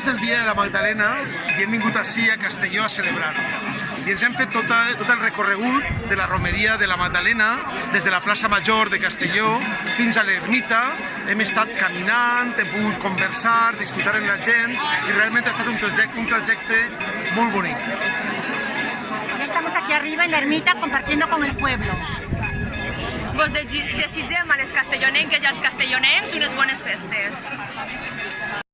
és el dia de la Magdalena i hem vingut així a Castelló a celebrar-ho. I ens hem fet tot, tot el recorregut de la romeria de la Magdalena, des de la plaça Major de Castelló fins a l'ermita, hem estat caminant, hem pogut conversar, disfrutar amb la gent i realment ha estat un trajecte, un trajecte molt bonic. Ya estamos aquí arriba en la ermita compartiendo con el pueblo. Vos desitgem a les castellonenques i als castellonencs unes bones festes.